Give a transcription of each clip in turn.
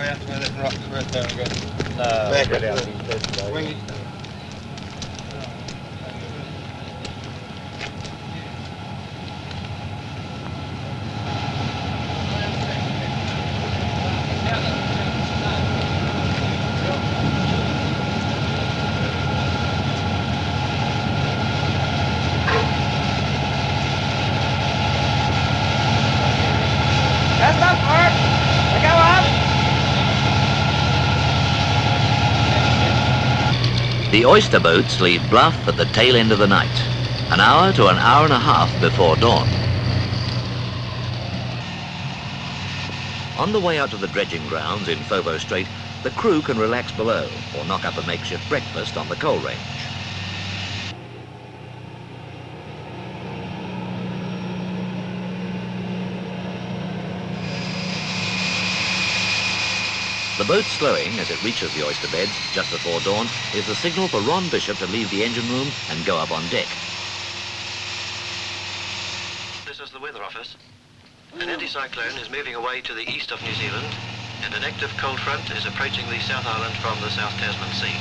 go out to where that rock's going go. No, Back up out to instead, so- Wing it. That's not Mark. Go on. The oyster boats leave Bluff at the tail end of the night, an hour to an hour and a half before dawn. On the way out to the dredging grounds in Foveaux Strait, the crew can relax below or knock up a makeshift breakfast on the coal range. The boat slowing as it reaches the oyster beds just before dawn is the signal for Ron Bishop to leave the engine room and go up on deck. This is the weather office. An anticyclone is moving away to the east of New Zealand, and an active cold front is approaching the South Island from the South Tasman Sea.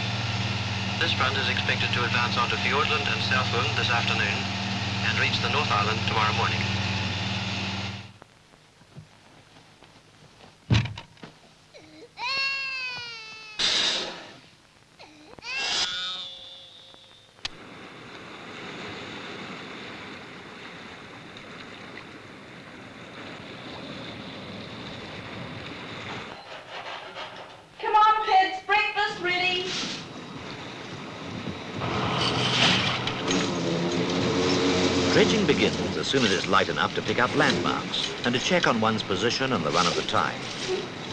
This front is expected to advance onto Fiordland and Southland this afternoon and reach the North Island tomorrow morning. Come on, kids, breakfast ready. Dredging begins as soon as it's light enough to pick up landmarks and to check on one's position and the run of the tide.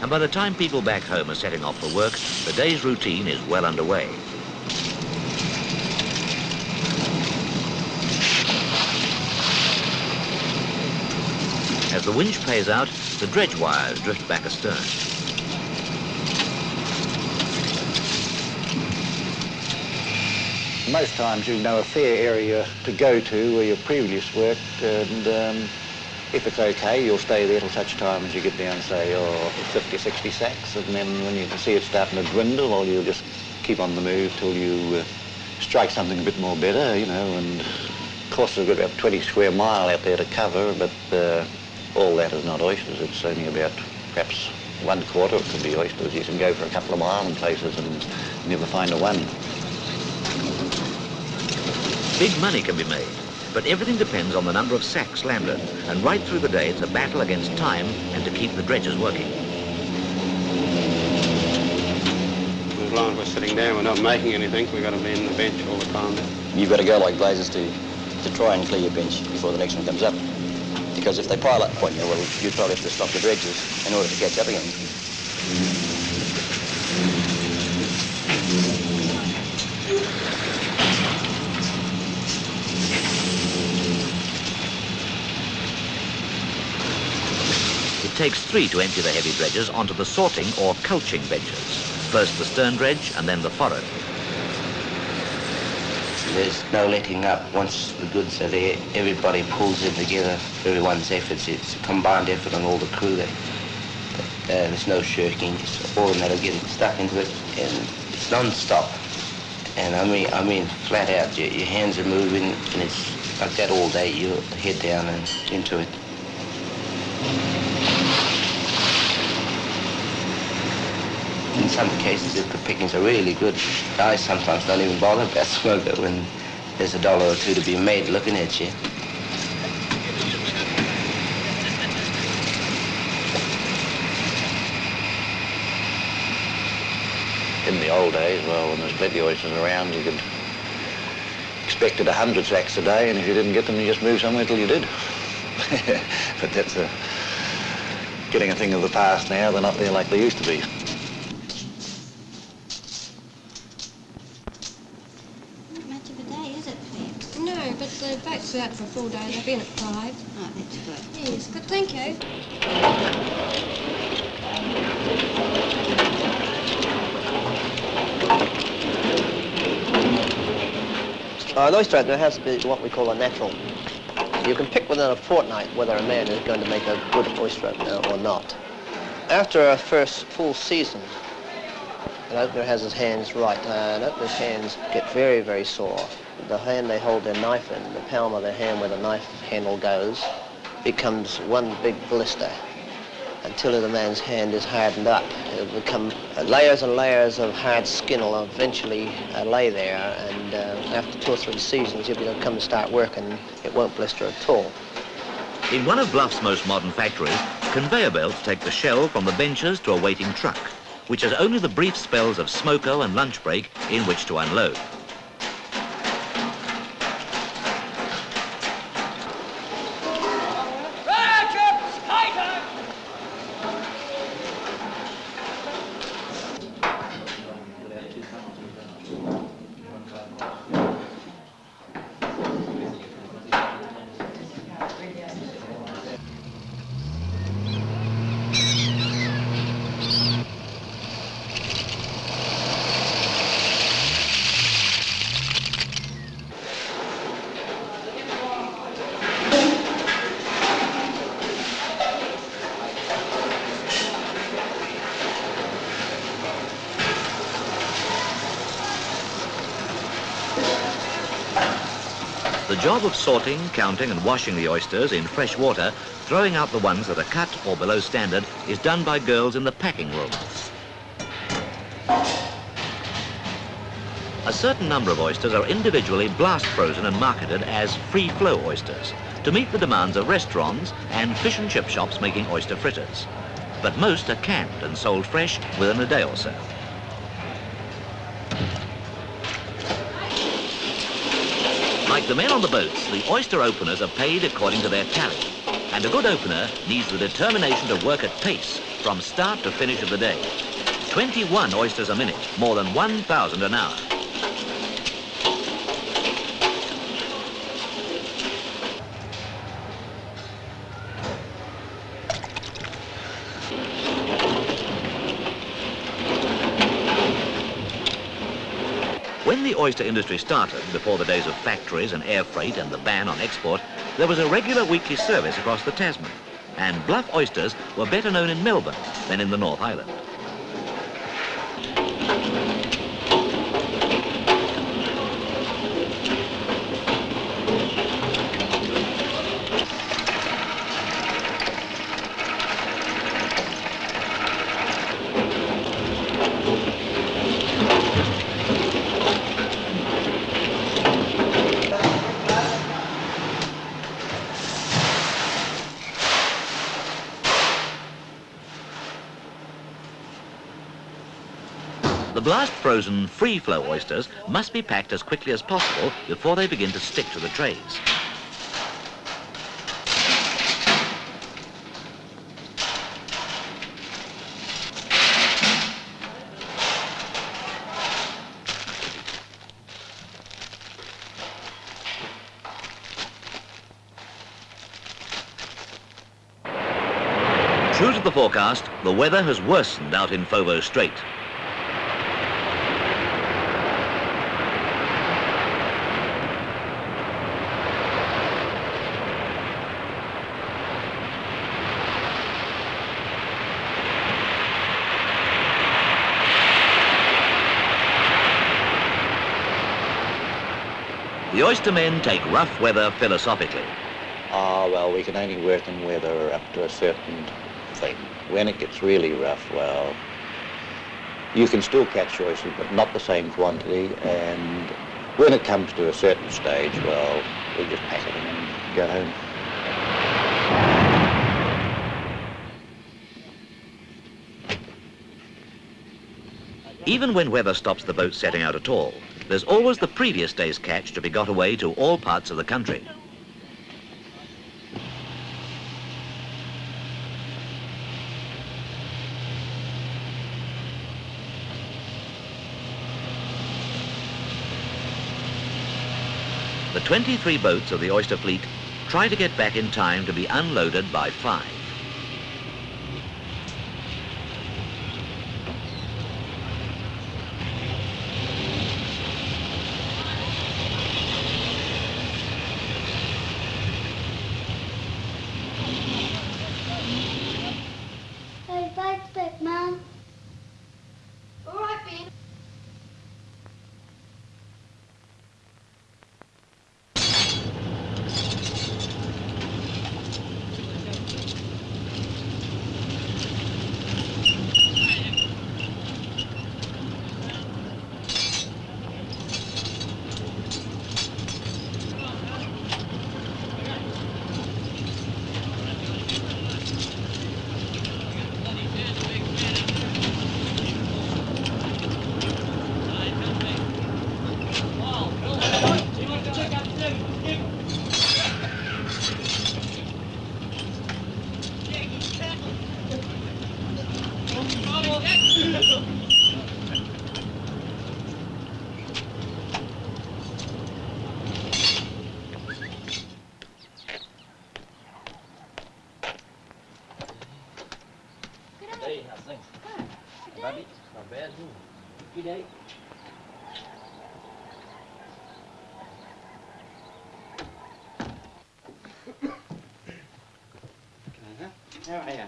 And by the time people back home are setting off for work, the day's routine is well underway. As the winch pays out, the dredge wires drift back astern. Most times you know a fair area to go to where you previously worked and um, if it's okay you'll stay there till such time as you get down say oh, 50 60 sacks and then when you can see it starting to dwindle well you'll just keep on the move till you uh, strike something a bit more better you know and of course we've got about 20 square mile out there to cover but uh, all that is not oysters. It's only about perhaps one quarter it could be oysters. You can go for a couple of mile in places and never find a one Big money can be made, but everything depends on the number of sacks landed. And right through the day, it's a battle against time and to keep the dredges working. As long as we're sitting down, we're not making anything, we've got to be in the bench all the time. You've got to go like blazes to, to try and clear your bench before the next one comes up. Because if they pile up upon you, well, you'd probably have to stop the dredges in order to catch up again. Takes three to empty the heavy dredges onto the sorting or culching benches. First the stern dredge and then the forward. There's no letting up. Once the goods are there, everybody pulls in together. Everyone's efforts. It's a combined effort on all the crew. That, uh, there's no shirking. It's all of getting stuck into it, and it's non-stop. And I mean, I mean, flat out. Your, your hands are moving, and it's like that all day. You're head down and into it. In some cases, if the pickings are really good, guys sometimes don't even bother about smoke but when there's a dollar or two to be made looking at you. in the old days, well, when there's plenty of oysters around, you could expect it a hundred sacks a day, and if you didn't get them, you just moved somewhere till you did. but that's a, getting a thing of the past now. They're not there like they used to be. Not much of a day, is it, Pam? No, but the boats are out for a full day. They've been at five. Oh, that's good. Yes, good, thank you. Uh, an oyster opener has to be what we call a natural. You can pick within a fortnight whether a man is going to make a good oyster opener or not. After a first full season, an opener has his hands right. Uh, an opener's hands get very, very sore. The hand they hold their knife in, the palm of their hand where the knife handle goes, becomes one big blister until the man's hand is hardened up. It'll become uh, layers and layers of hard skin will eventually uh, lay there, and uh, after two or three seasons, you'll be able to come and start working. It won't blister at all. In one of Bluff's most modern factories, conveyor belts take the shell from the benches to a waiting truck, which has only the brief spells of smoko and lunch break in which to unload. Job of sorting, counting and washing the oysters in fresh water, throwing out the ones that are cut or below standard, is done by girls in the packing room. A certain number of oysters are individually blast frozen and marketed as free flow oysters to meet the demands of restaurants and fish and chip shops making oyster fritters. But most are canned and sold fresh within a day or so. Like the men on the boats, the oyster openers are paid according to their tally. And a good opener needs the determination to work at pace from start to finish of the day. 21 oysters a minute, more than 1,000 an hour. When the oyster industry started, before the days of factories and air freight and the ban on export, there was a regular weekly service across the Tasman, and bluff oysters were better known in Melbourne than in the North Island. The blast frozen free flow oysters must be packed as quickly as possible before they begin to stick to the trays. True to the forecast, the weather has worsened out in Foveaux Strait. The oystermen take rough weather philosophically. Ah, well, we can only work in weather up to a certain thing. When it gets really rough, well, you can still catch oysters, but not the same quantity. And when it comes to a certain stage, well, we just pack it in and go home. Even when weather stops the boat setting out at all, there's always the previous day's catch to be got away to all parts of the country. The 23 boats of the oyster fleet try to get back in time to be unloaded by 5. Uh-huh. How are you?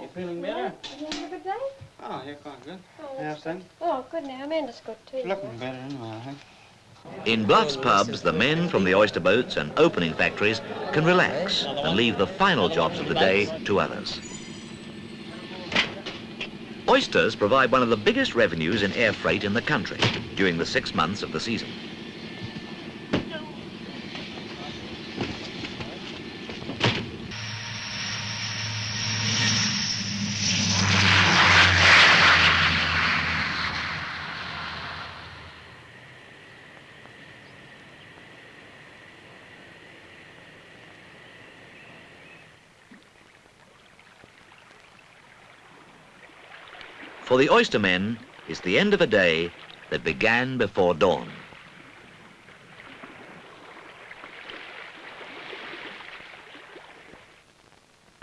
You feeling better? You having a good day? Oh, you're quite good. Oh, How's things? Oh, good now. Amanda's good too. Looking better anyway, I think. In Bluff's pubs, the men from the oyster boats and opening factories can relax and leave the final jobs of the day to others. Oysters provide one of the biggest revenues in air freight in the country during the six months of the season. For the oystermen, it's the end of a day that began before dawn.